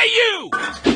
Hey you!